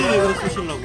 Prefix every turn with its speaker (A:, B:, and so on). A: 소리를 들었으실라고